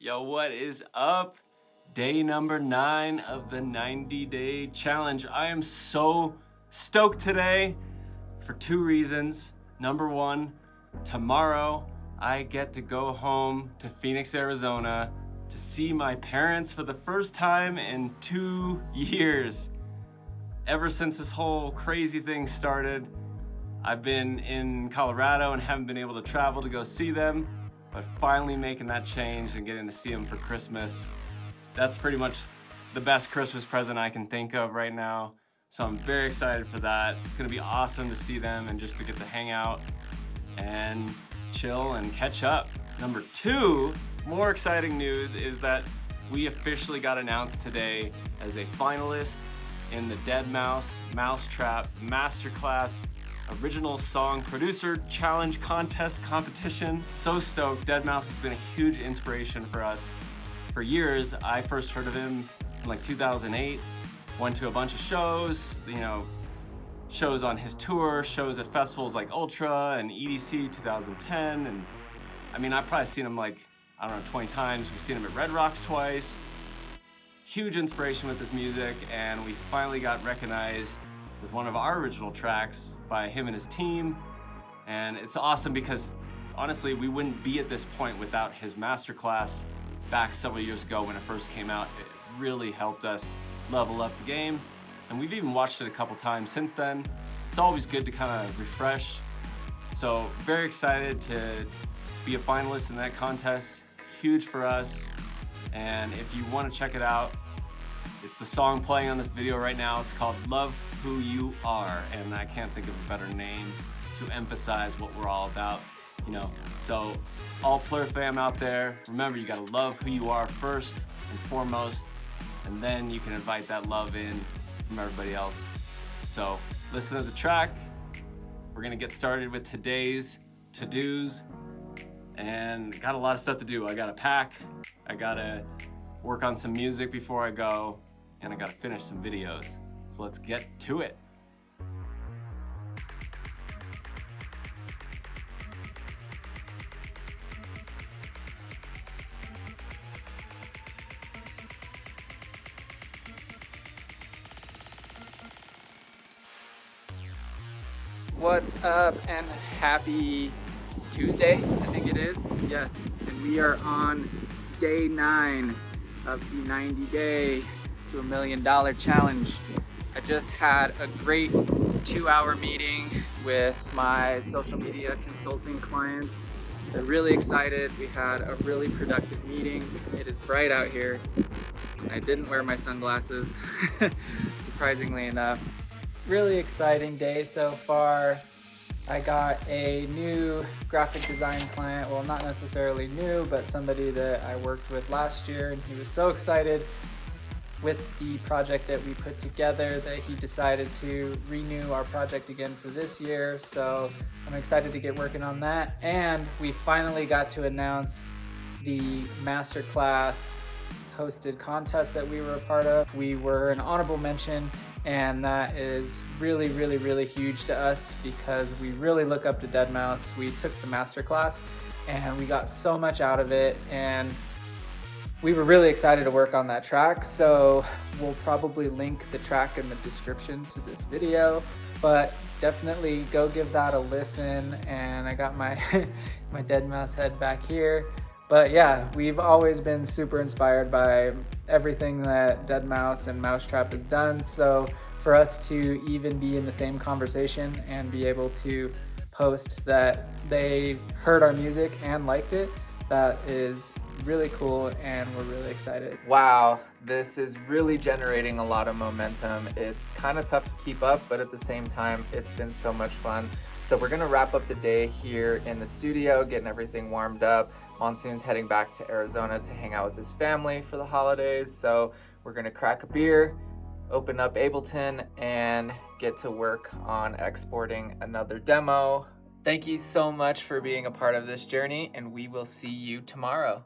Yo, what is up? Day number nine of the 90 day challenge. I am so stoked today for two reasons. Number one, tomorrow I get to go home to Phoenix, Arizona to see my parents for the first time in two years. Ever since this whole crazy thing started, I've been in Colorado and haven't been able to travel to go see them but finally making that change and getting to see them for Christmas, that's pretty much the best Christmas present I can think of right now. So I'm very excited for that. It's gonna be awesome to see them and just to get to hang out and chill and catch up. Number two, more exciting news is that we officially got announced today as a finalist in the Deadmau5 Mousetrap Masterclass original song producer challenge contest competition. So stoked. Deadmau5 has been a huge inspiration for us. For years, I first heard of him in like 2008, went to a bunch of shows, you know, shows on his tour, shows at festivals like Ultra and EDC 2010. And I mean, I've probably seen him like, I don't know, 20 times. We've seen him at Red Rocks twice. Huge inspiration with his music and we finally got recognized with one of our original tracks by him and his team. And it's awesome because honestly, we wouldn't be at this point without his masterclass back several years ago when it first came out. It really helped us level up the game. And we've even watched it a couple times since then. It's always good to kind of refresh. So very excited to be a finalist in that contest. Huge for us. And if you want to check it out, it's the song playing on this video right now. It's called Love Who You Are, and I can't think of a better name to emphasize what we're all about, you know. So all Plur fam out there, remember you gotta love who you are first and foremost, and then you can invite that love in from everybody else. So listen to the track. We're gonna get started with today's to-dos and got a lot of stuff to do. I gotta pack, I gotta work on some music before I go, and I gotta finish some videos. So let's get to it. What's up and happy Tuesday, I think it is. Yes, and we are on day nine of the 90 day to a million dollar challenge. I just had a great two hour meeting with my social media consulting clients. They're really excited. We had a really productive meeting. It is bright out here. I didn't wear my sunglasses, surprisingly enough. Really exciting day so far. I got a new graphic design client. Well, not necessarily new, but somebody that I worked with last year and he was so excited with the project that we put together that he decided to renew our project again for this year. So I'm excited to get working on that. And we finally got to announce the masterclass hosted contest that we were a part of. We were an honorable mention and that is really, really, really huge to us because we really look up to Deadmau5. We took the masterclass and we got so much out of it and we were really excited to work on that track, so we'll probably link the track in the description to this video, but definitely go give that a listen. And I got my, my Deadmau5 head back here. But yeah, we've always been super inspired by everything that Deadmau5 and Mousetrap has done. So for us to even be in the same conversation and be able to post that they heard our music and liked it, that is really cool and we're really excited. Wow, this is really generating a lot of momentum. It's kind of tough to keep up, but at the same time, it's been so much fun. So we're gonna wrap up the day here in the studio, getting everything warmed up. Monsoon's heading back to Arizona to hang out with his family for the holidays. So we're gonna crack a beer, open up Ableton, and get to work on exporting another demo. Thank you so much for being a part of this journey, and we will see you tomorrow.